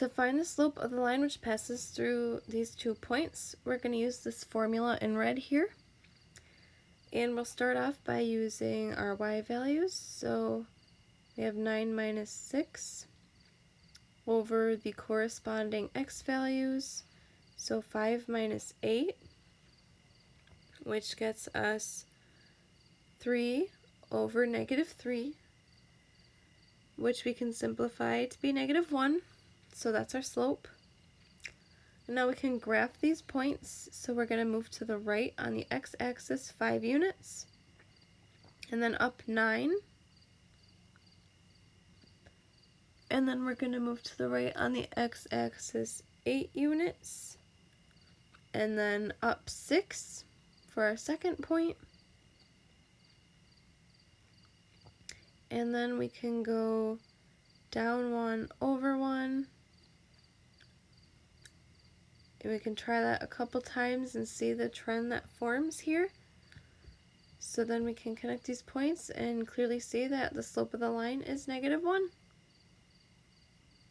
To find the slope of the line which passes through these two points, we're going to use this formula in red here. And we'll start off by using our y values. So we have 9 minus 6 over the corresponding x values. So 5 minus 8, which gets us 3 over negative 3, which we can simplify to be negative 1. So that's our slope. Now we can graph these points. So we're going to move to the right on the x-axis 5 units. And then up 9. And then we're going to move to the right on the x-axis 8 units. And then up 6 for our second point. And then we can go down 1 over 1 and we can try that a couple times and see the trend that forms here. So then we can connect these points and clearly see that the slope of the line is negative 1.